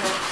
Thank you.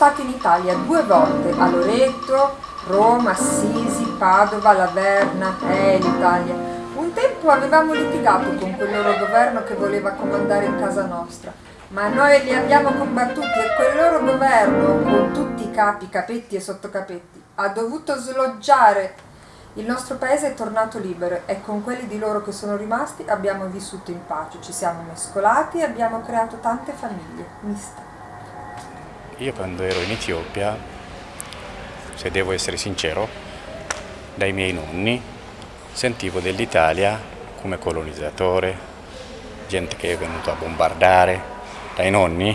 Stata in Italia due volte, a Loreto, Roma, Assisi, Padova, Laverna, eh l'Italia. Un tempo avevamo litigato con quel loro governo che voleva comandare in casa nostra, ma noi li abbiamo combattuti e quel loro governo, con tutti i capi, capetti e sottocapetti, ha dovuto sloggiare. Il nostro paese è tornato libero e con quelli di loro che sono rimasti abbiamo vissuto in pace, ci siamo mescolati e abbiamo creato tante famiglie miste. Io quando ero in Etiopia, se devo essere sincero, dai miei nonni sentivo dell'Italia come colonizzatore, gente che è venuta a bombardare, dai nonni,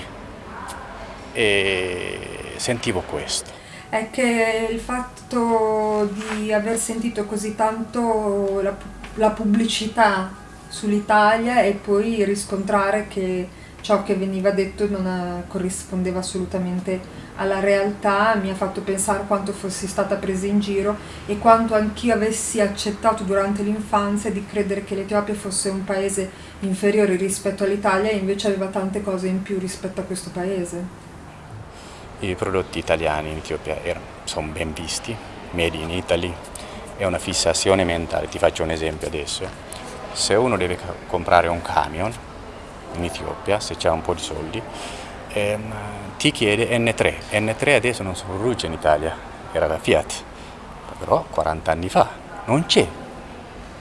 e sentivo questo. È che il fatto di aver sentito così tanto la, la pubblicità sull'Italia e poi riscontrare che ciò che veniva detto non eh, corrispondeva assolutamente alla realtà, mi ha fatto pensare quanto fossi stata presa in giro e quanto anch'io avessi accettato durante l'infanzia di credere che l'Etiopia fosse un paese inferiore rispetto all'Italia e invece aveva tante cose in più rispetto a questo paese. I prodotti italiani in Etiopia sono ben visti, made in Italy, è una fissazione mentale, ti faccio un esempio adesso. Se uno deve comprare un camion in Etiopia, se c'è un po' di soldi, ehm, ti chiede N3. N3 adesso non produce in Italia, era la Fiat, però 40 anni fa non c'è.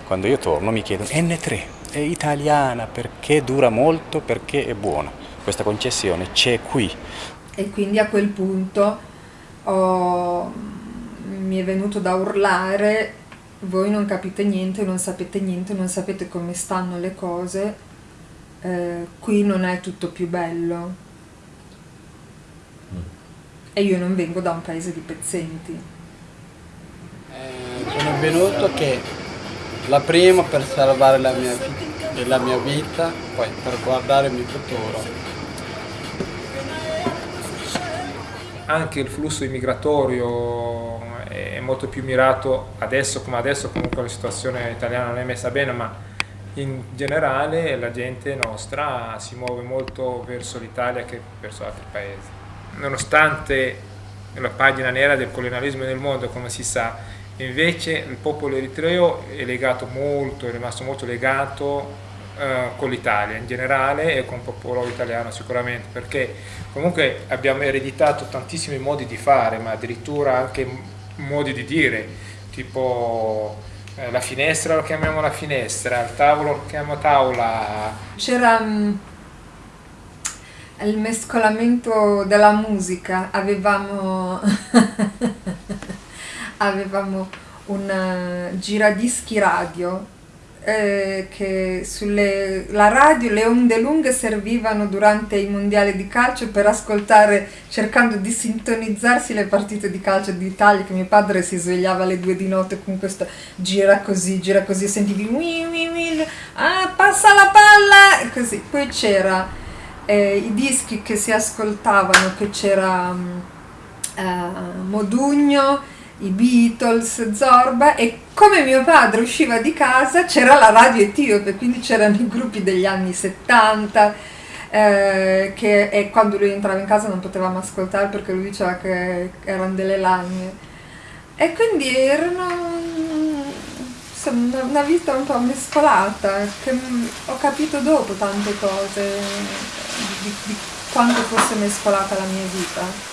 Quando io torno mi chiedono N3, è italiana, perché dura molto, perché è buona. Questa concessione c'è qui. E quindi a quel punto ho, mi è venuto da urlare voi non capite niente, non sapete niente, non sapete come stanno le cose, eh, qui non è tutto più bello. E io non vengo da un paese di pezzenti. Eh, sono venuto che la prima per salvare la mia, la mia vita, poi per guardare il mio futuro. Anche il flusso immigratorio è molto più mirato adesso come adesso, comunque la situazione italiana non è messa bene, ma in generale la gente nostra si muove molto verso l'Italia che verso altri paesi. Nonostante la pagina nera del colonialismo nel mondo, come si sa, invece il popolo eritreo è legato molto, è rimasto molto legato eh, con l'Italia in generale e con il popolo italiano sicuramente, perché comunque abbiamo ereditato tantissimi modi di fare, ma addirittura anche modi di dire, tipo la finestra lo chiamiamo la finestra, il tavolo lo chiamiamo tavola. C'era um, il mescolamento della musica, avevamo, avevamo un uh, giradischi radio eh, che sulle la radio le onde lunghe servivano durante i mondiali di calcio per ascoltare cercando di sintonizzarsi le partite di calcio d'Italia che mio padre si svegliava alle due di notte con questo gira così gira così sentivi wii, wii, wii, ah passa la palla così. Poi c'era eh, i dischi che si ascoltavano che c'era um, Modugno i Beatles, Zorba e come mio padre usciva di casa c'era la radio etiope, quindi c'erano i gruppi degli anni 70 eh, che e quando lui entrava in casa non potevamo ascoltare perché lui diceva che erano delle lagne e quindi erano insomma, una vita un po' mescolata che ho capito dopo tante cose di, di quanto fosse mescolata la mia vita.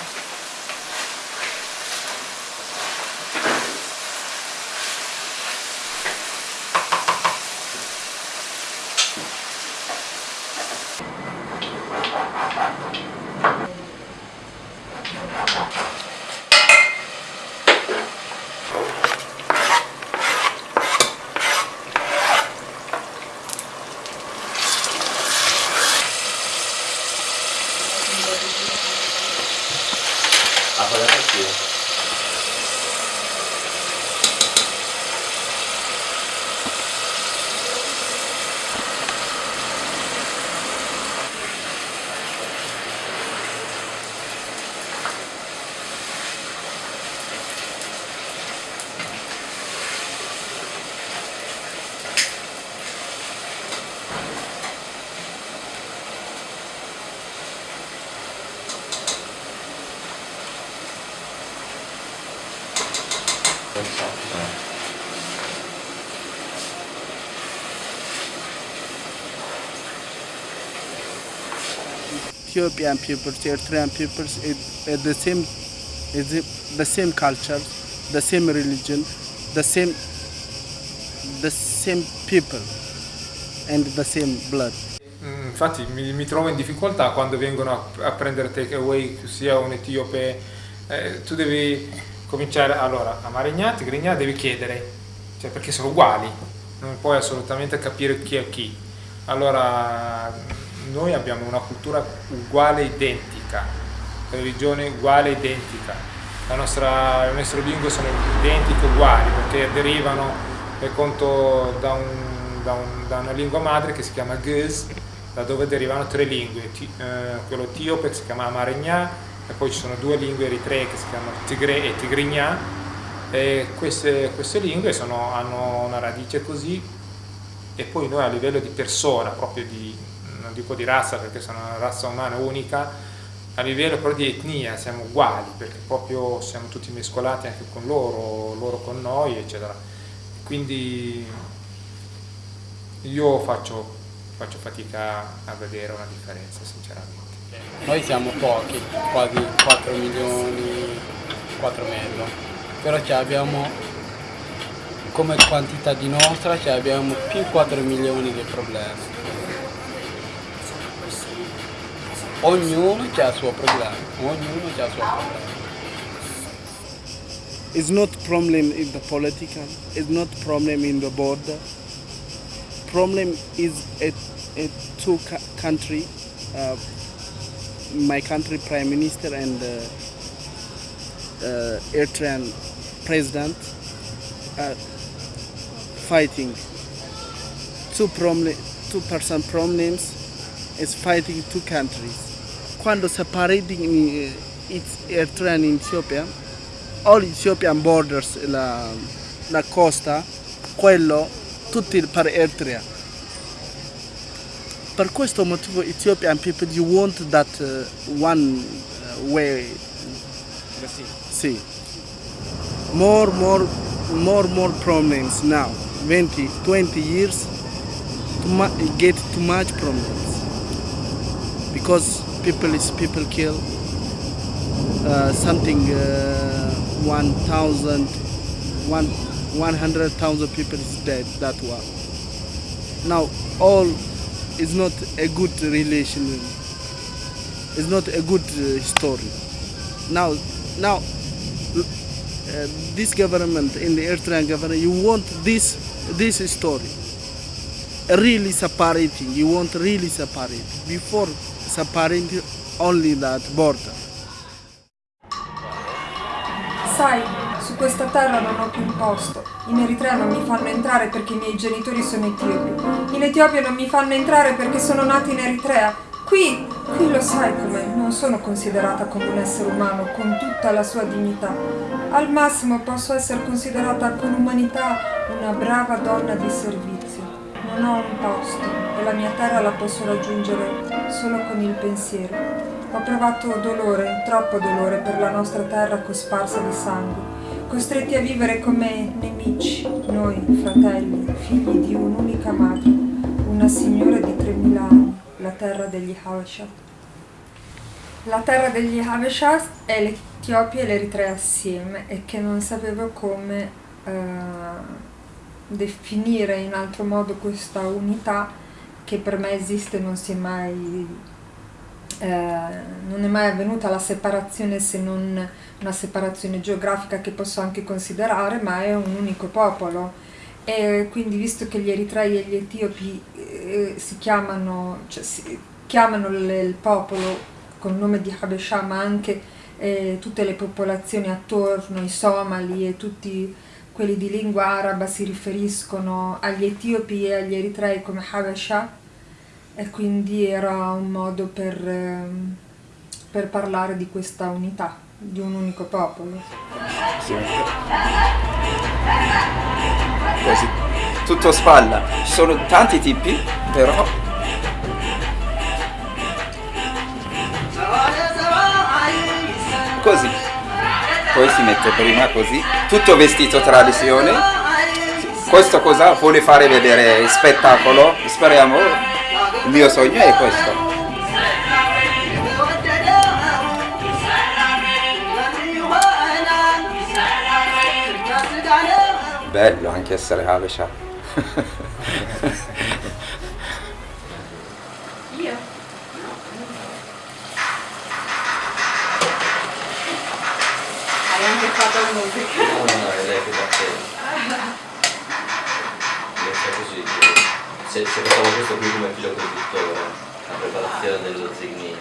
più. Ethiopian people, Eritrean people, is is the same, is the same culture, the same religion, the same, the same people, and the same blood. Mm, Infatti mi, mi trovo in difficoltà quando vengono a, a prendere takeaway, sia un etiope, eh, tu devi cominciare, allora, a Marignà, Tigrignà devi chiedere, cioè perché sono uguali, non puoi assolutamente capire chi è chi. Allora, noi abbiamo una cultura uguale identica, religione uguale identica, nostra, le nostre lingue sono identiche uguali perché derivano per conto da, un- da un- da una lingua madre che si chiama Guz, da dove derivano tre lingue, Ti- eh, quello etiope che si chiama Amaregna e poi ci sono due lingue eritree che si chiamano Tigre e Tigrignà e queste, queste lingue sono- hanno una radice così e poi noi a livello di persona, proprio di, non dico di razza perché sono una razza umana unica, a livello però di etnia siamo uguali perché proprio siamo tutti mescolati anche con loro, loro con noi, eccetera. Quindi io faccio, faccio fatica a vedere una differenza, sinceramente. Noi siamo pochi, quasi 4 milioni, 4 mezzo, però ci abbiamo come quantità di nostra ci abbiamo più 4 milioni di problemi. Ognuno ha il suo ognuno ha il suo. It's not problem in the political. It's not problem in the border. Problem is a, a two country, uh, my country prime minister and uh, uh, Eritrean president are fighting. Two problem, two person problems is fighting two countries. Quando separating uh, it's Eritrea and Ethiopia, all Ethiopian borders, la, la costa, quello, tutti per Eritrea. Per questo motivo Ethiopian people you want that uh, one uh, way. Sì. More, more, more, more problems now. 20, 20 years, too get too much problems. Because people is people kill, uh, something uh, 1,000, one, 100,000 people is dead that one. Now all is not a good relation, it's not a good uh, story. Now, now uh, this government in the Eritrean government, you want this this story really separating. You want really separate before separating only that border. Sai, su questa terra non ho più un posto. In Eritrea non mi fanno entrare perché i miei genitori sono etiopi. In Etiopia non mi fanno entrare perché sono nata in Eritrea. Qui, qui lo sai com'è, non sono considerata come un essere umano con tutta la sua dignità. Al massimo posso essere considerata con umanità una brava donna di servizio. Non ho un posto e la mia terra la posso raggiungere solo con il pensiero. Ho provato dolore, troppo dolore per la nostra terra cosparsa di sangue, costretti a vivere come nemici, noi, fratelli, figli di un'unica madre, una signora di 3000 anni, la terra degli Habesha. La terra degli Habesha è l'Etiopia e l'Eritrea assieme e che non sapevo come eh, definire in altro modo questa unità che per me esiste non si è mai eh, non è mai avvenuta la separazione se non una separazione geografica che posso anche considerare, ma è un unico popolo. E quindi visto che gli eritrei e gli etiopi eh, si chiamano, cioè, si chiamano le- il popolo con il nome di Habesha, ma anche e tutte le popolazioni attorno, i somali e tutti quelli di lingua araba si riferiscono agli etiopi e agli eritrei come Habesha e quindi era un modo per, ehm, per parlare di questa unità, di un unico popolo. Così, tutto spalla. Ci sono tanti tipi, però così. Poi si mette prima così, tutto vestito tradizione. Questo cosa vuole fare vedere spettacolo? Speriamo, il mio sogno è questo. Bello anche essere Habesha. Io? Hai anche fatto musica? No, no, no, è lei che batte. So così. Se, se facciamo questo qui come filo conduttore, la preparazione dello zigni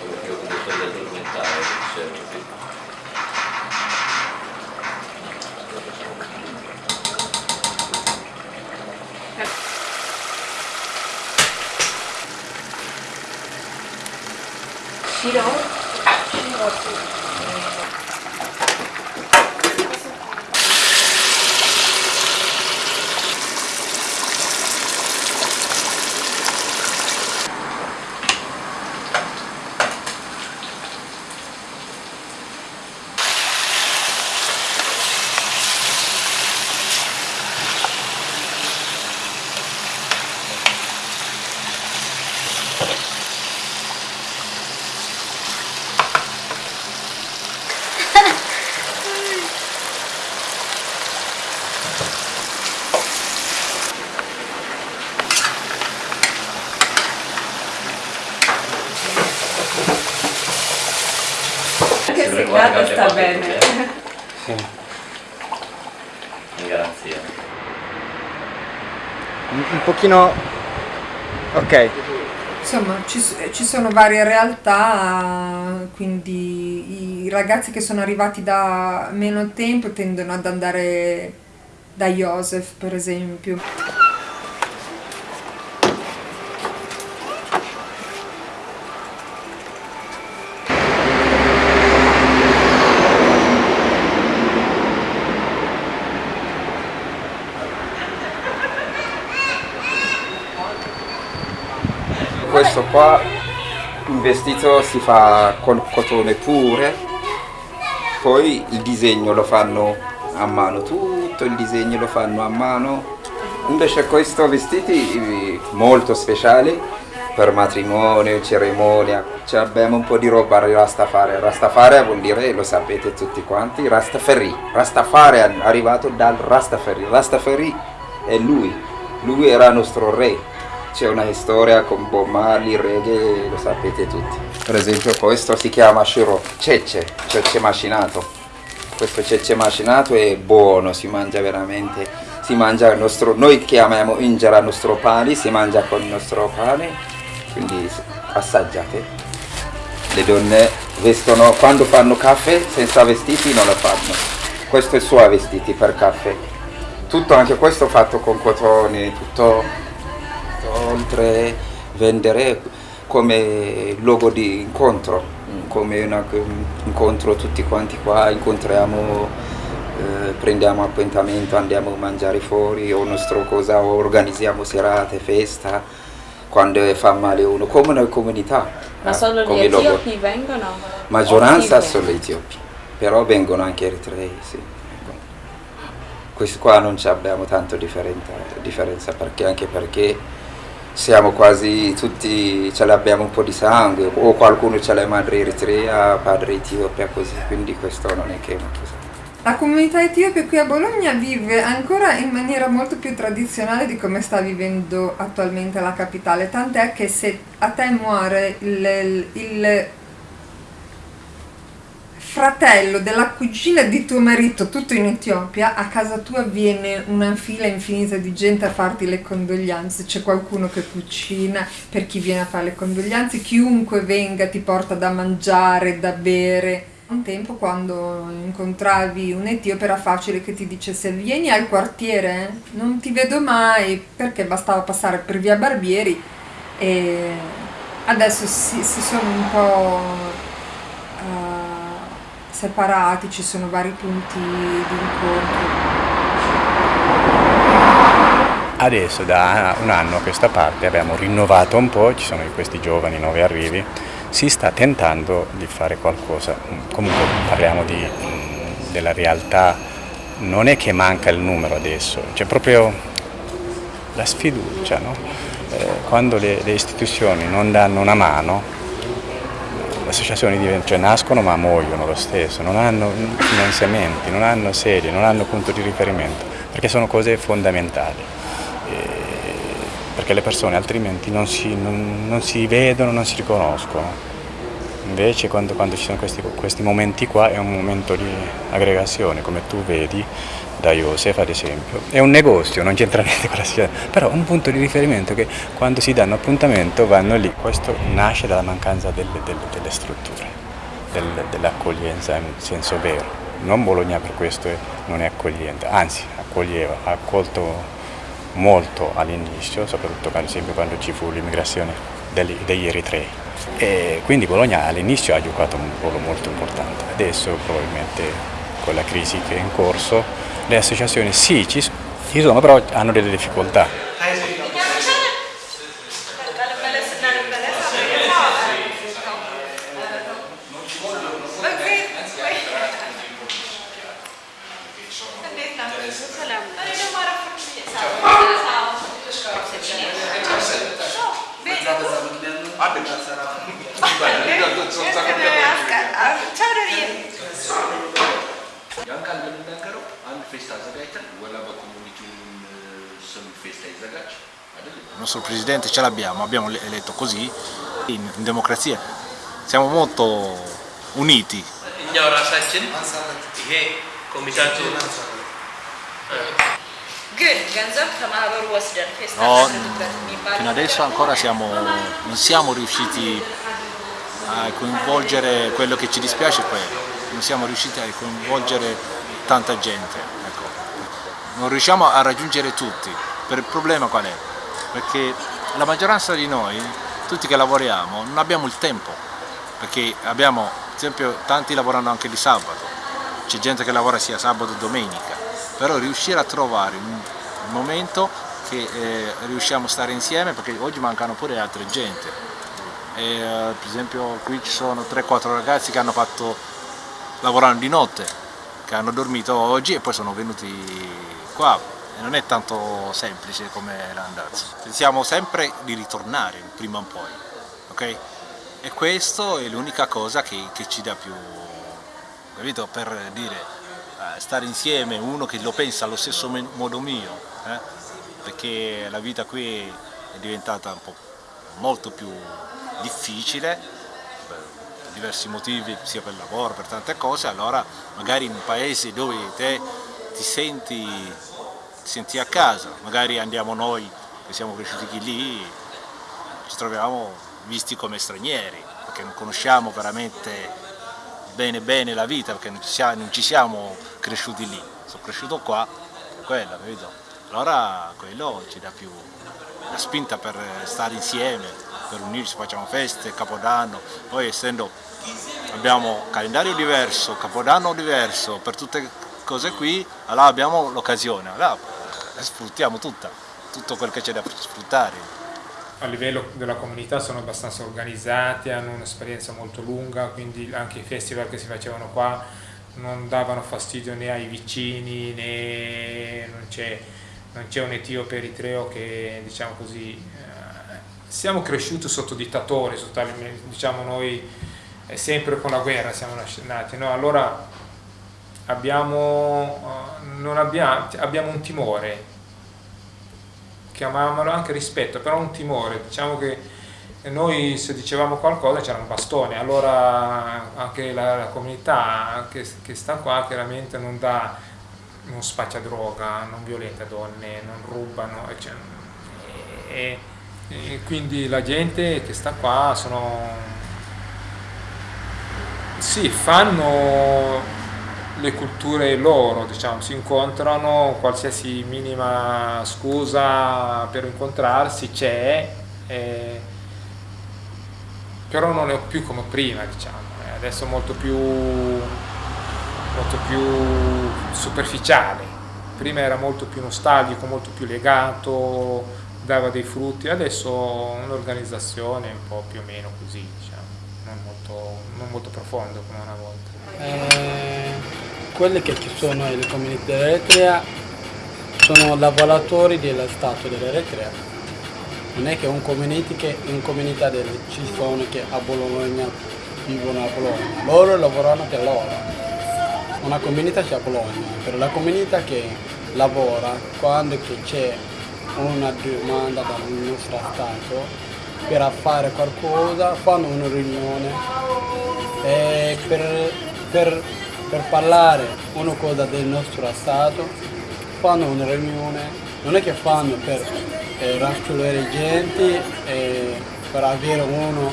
come filo conduttore del documentario, cioè così. Shiro? Anche Sembra se guarda Gata che sta fa bene. piacere. In garanzia. Un, un pochino... Ok. Insomma, ci, ci sono varie realtà, quindi i ragazzi che sono arrivati da meno tempo tendono ad andare da Joseph, per esempio. Questo qua, il vestito si fa con cotone pure, poi il disegno lo fanno a mano, tutto il disegno lo fanno a mano. Invece questo vestiti molto speciali per matrimonio, cerimonia, cioè abbiamo un po' di roba Rastafari. Rastafari vuol dire, lo sapete tutti quanti, Rastafari. Rastafari è arrivato dal Rastafari. Rastafari è lui, lui era nostro re. C'è una storia con Bob Marley, reggae, lo sapete tutti. Per esempio questo si chiama Shiro, cece, cece macinato. Questo cece macinato è buono, si mangia veramente, si mangia il nostro, noi chiamiamo injera il nostro pane, si mangia con il nostro pane, quindi assaggiate. Le donne vestono, quando fanno caffè senza vestiti non lo fanno. Questo è suo vestiti per caffè. Tutto anche questo fatto con cotone, tutto oltre vendere come luogo di incontro, come un incontro tutti quanti qua, incontriamo, eh, prendiamo appuntamento, andiamo a mangiare fuori o nostro cosa, o organizziamo serate, festa, quando fa male uno, come una comunità. Ma eh, solo gli etiopi vengono? Maggioranza solo etiopi, però vengono anche eritrei, sì. Questo qua non abbiamo tanto differenza, differenza perché anche perché siamo quasi tutti, ce l'abbiamo un po' di sangue, o qualcuno ce l'ha madre eritrea, padre etiopia, così, quindi questo non è che una cosa. La comunità etiope qui a Bologna vive ancora in maniera molto più tradizionale di come sta vivendo attualmente la capitale, tant'è che se a te muore il, il- il fratello della cugina di tuo marito, tutto in Etiopia, a casa tua viene una fila infinita di gente a farti le condoglianze, c'è qualcuno che cucina per chi viene a fare le condoglianze, chiunque venga ti porta da mangiare, da bere. Un tempo quando incontravi un etiope era facile che ti dicesse vieni al quartiere, non ti vedo mai, perché bastava passare per via Barbieri e adesso si, si sono un po' separati, ci sono vari punti di incontro. Adesso da un anno a questa parte abbiamo rinnovato un po', ci sono questi giovani nuovi arrivi, si sta tentando di fare qualcosa, comunque parliamo di, della realtà, non è che manca il numero adesso, c'è proprio la sfiducia, no? eh, quando le, le, istituzioni non danno una mano, le associazioni cioè, nascono ma muoiono lo stesso, non hanno finanziamenti, non hanno sedi, non hanno punto di riferimento, perché sono cose fondamentali perché le persone altrimenti non si, non, non si vedono, non si riconoscono. Invece quando, quando ci sono questi, questi, momenti qua è un momento di aggregazione, come tu vedi da Joseph ad esempio. È un negozio, non c'entra niente con la società, però un punto di riferimento che quando si danno appuntamento vanno lì. Questo nasce dalla mancanza delle, delle, delle strutture, del, dell'accoglienza in senso vero. Non Bologna per questo non è accogliente, anzi accoglieva, ha accolto molto all'inizio, soprattutto quando ci fu l'immigrazione degli eritrei. E quindi Bologna all'inizio ha giocato un ruolo molto importante, adesso probabilmente con la crisi che è in corso le associazioni sì ci sono, però hanno delle difficoltà. ያን ቃል እንደምናገረው አንድ ፌስታ አዘጋጅተን ወላባ ኮሚኒቲውን ስም ፌስታ ይዘጋጅ Il nostro presidente ce l'abbiamo, abbiamo eletto così, in, in democrazia siamo molto uniti. እኛው ራሳችን ይሄ ኮሚታቱ ግን ገንዘብ ከማህበሩ ወስደን ፌስታ No, እናድርግበት የሚባል fino adesso ancora siamo, non siamo riusciti a coinvolgere quello che ci dispiace è quello, non siamo riusciti a coinvolgere tanta gente, ecco. non riusciamo a raggiungere tutti, per il problema qual è? Perché la maggioranza di noi, tutti che lavoriamo, non abbiamo il tempo, perché abbiamo, ad esempio, tanti lavorano anche di sabato, c'è gente che lavora sia sabato che domenica, però riuscire a trovare un momento che eh, riusciamo a stare insieme, perché oggi mancano pure altre gente, e, eh, per esempio qui ci sono 3-4 ragazzi che hanno fatto lavorando di notte, che hanno dormito oggi e poi sono venuti qua e non è tanto semplice come l'andazzo. Pensiamo sempre di ritornare prima o poi, ok? E questo è l'unica cosa che, che ci dà più, capito? Per dire, eh, stare insieme, uno che lo pensa allo stesso modo mio, eh? perché la vita qui è diventata un po' molto più difficile diversi motivi, sia per lavoro, per tante cose, allora magari in un paese dove te ti senti, ti senti a casa, magari andiamo noi che siamo cresciuti lì, ci troviamo visti come stranieri, perché non conosciamo veramente bene bene la vita, perché non ci siamo, non ci siamo cresciuti lì, sono cresciuto qua, quello, capito? Allora quello ci dà più la spinta per stare insieme, per unirci, facciamo feste, capodanno, poi essendo abbiamo calendario diverso, capodanno diverso, per tutte cose qui, allora abbiamo l'occasione, allora la sfruttiamo tutta, tutto quel che c'è da sfruttare. A livello della comunità sono abbastanza organizzati, hanno un'esperienza molto lunga, quindi anche i festival che si facevano qua non davano fastidio né ai vicini né non c'è, un etiope eritreo che diciamo così eh, siamo cresciuti sotto dittatori, diciamo noi eh, sempre con la guerra siamo nati, no? allora abbiamo, non abbiamo, abbiamo un timore, chiamiamolo anche rispetto, però un timore, diciamo che noi se dicevamo qualcosa c'era un bastone, allora anche la, la comunità che, che, sta qua chiaramente non dà, non spaccia droga, non violenta donne, non rubano, cioè, e, e quindi la gente che sta qua sono sì, fanno le culture loro, diciamo, si incontrano, qualsiasi minima scusa per incontrarsi c'è, eh, però non è più come prima, diciamo, eh, adesso molto più, molto più superficiale, prima era molto più nostalgico, molto più legato, dava dei frutti, adesso un'organizzazione un po' più o meno così, molto, non molto profondo come una volta. Eh, quelle che ci sono nelle comunità dell'Eritrea sono lavoratori dello Stato dell'Eritrea. Non è che un community che in comunità del, ci sono che a Bologna vivono a Bologna, loro lavorano per loro. Una comunità c'è a Bologna, per la comunità che lavora quando c'è una domanda dal nostro Stato per fare qualcosa, fanno una riunione e per, per, per parlare una cosa del nostro Stato fanno una riunione, non è che fanno per eh, raccogliere gente, eh, per avere uno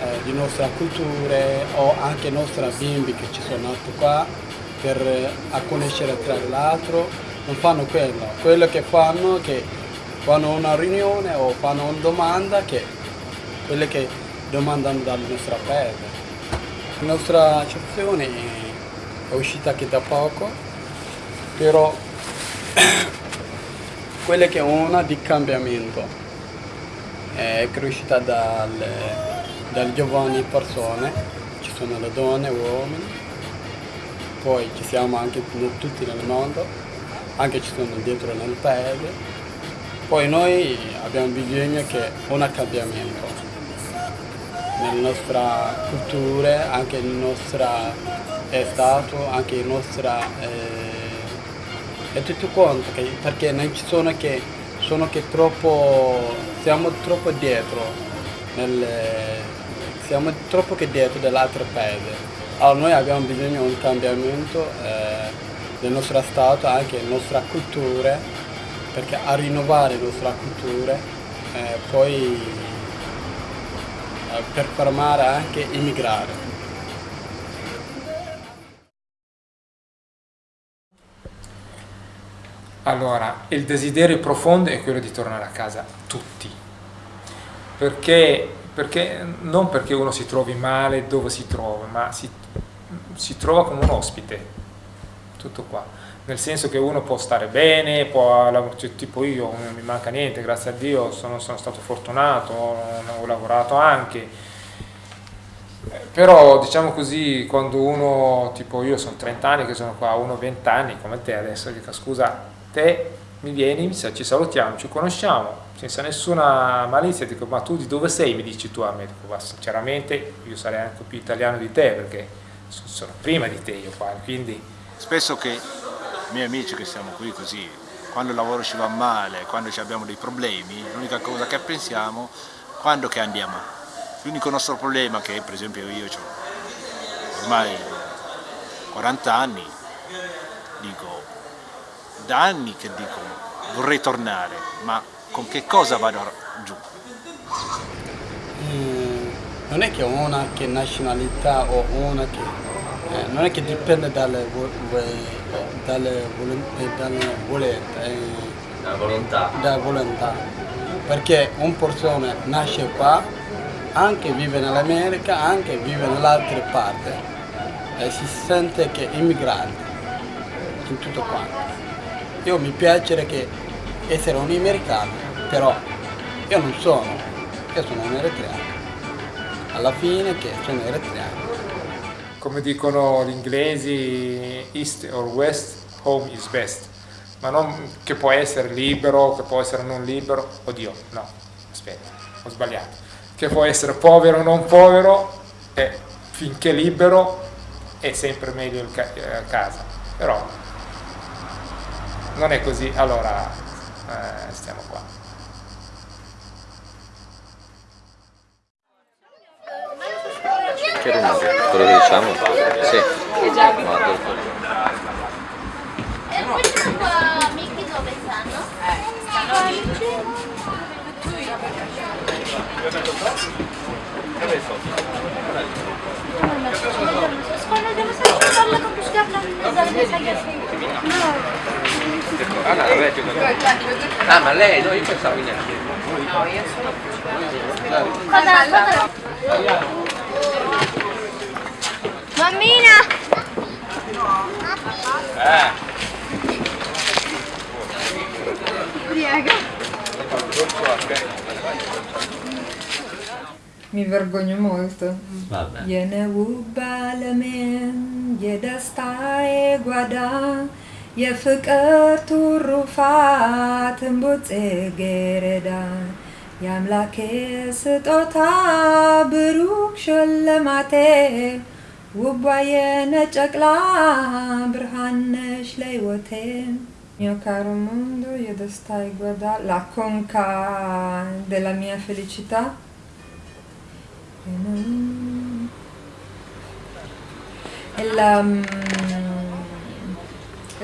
eh, di nostra cultura o anche nostri bimbi che ci sono nati qua per eh, a conoscere tra l'altro, non fanno quello, quello che fanno è che fanno una riunione o fanno una domanda che quelle che domandano dal nostro paese. La nostra accezione è uscita anche da poco, però quella che è una di cambiamento. È cresciuta dalle, dalle giovani persone, ci sono le donne, uomini, poi ci siamo anche tutti nel mondo, anche ci sono dentro nel paese, poi noi abbiamo bisogno che un cambiamento nella nostra cultura, anche nel nostro stato, anche nel nostro eh, e tutto quanto, perché non ci sono che sono che troppo siamo troppo dietro nel, siamo troppo che dietro dell'altro paese. Allora noi abbiamo bisogno di un cambiamento eh, del nostro stato, anche della nostra cultura, perché a rinnovare la nostra cultura, eh, poi eh, per fermare anche immigrare. Allora, il desiderio profondo è quello di tornare a casa tutti, perché, perché non perché uno si trovi male dove si trova, ma si, si trova come un ospite, tutto qua nel senso che uno può stare bene, può, cioè, tipo io non mi manca niente, grazie a Dio sono, sono stato fortunato, ho, lavorato anche, però diciamo così quando uno, tipo io sono 30 anni che sono qua, uno 20 anni come te adesso, dico scusa, te mi vieni, ci salutiamo, ci conosciamo, senza nessuna malizia, dico ma tu di dove sei? Mi dici tu a me, dico ma sinceramente io sarei anche più italiano di te perché sono prima di te io qua, quindi... Spesso che miei amici che siamo qui così, quando il lavoro ci va male, quando abbiamo dei problemi, l'unica cosa che pensiamo quando che andiamo. L'unico nostro problema che per esempio io ho ormai 40 anni, dico, da anni che dico vorrei tornare, ma con che cosa vado giù? Mm, non è che una che nazionalità o una che eh, non è che dipende dalle, dalle, dalle volete, eh, dalla volontà. dalla volontà. Perché un persona nasce qua, anche vive nell'America, anche vive nell'altra parte e si sente che è immigrante in tutto quanto. Io mi piace che essere un americano, però io non sono, io sono un eritreano. Alla fine che sono eritreano come dicono gli inglesi, east or west, home is best, ma non che può essere libero, che può essere non libero, oddio, no, aspetta, ho sbagliato, che può essere povero o non povero, e finché libero è sempre meglio il ca eh, casa, però non è così, allora eh, stiamo qua. Che rumore? Quello che diciamo? Sì. Guarda. Lì. Dove sono? Ah, ma lei, no, io pensavo in. No, io sono Cosa, cosa? Mammina! Eh. Prego. Mi vergogno molto. Vabbè. Yene ውባለሜን የደስታዬ ጓዳ የፍቅር ትሩፋት እምቡጥ ጽጌረዳ የአምላኬ ስጦታ ብሩክ ሽልማቴ ውቧ የነጨቅላ ብርሃን ነሽ ለሕይወቴ Mio caro mondo, io da stai guardare la conca della mia felicità. E non- È la, mm,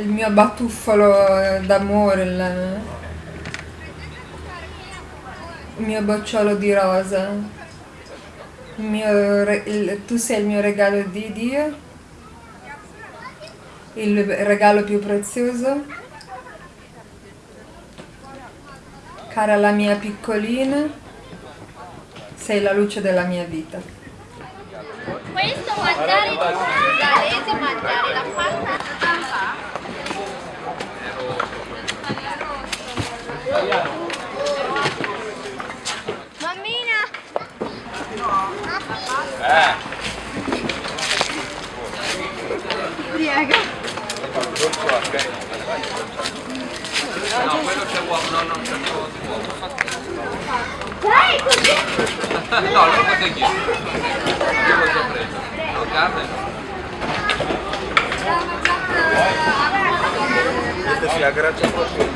il mio batuffolo d'amore, il, il mio bocciolo di rosa. Il mio il- tu sei il mio regalo di Dio, il regalo più prezioso. Cara la mia piccolina, sei la luce della mia vita. Questo mangiare galese, mangiare la pasta. Mammina! Eh. Prego. No, quello c'è uomo, no, non c'è uomo. Dai, così! No, non potete chiedere. Io l'ho già preso. No, carne. Questo si aggraccia proprio.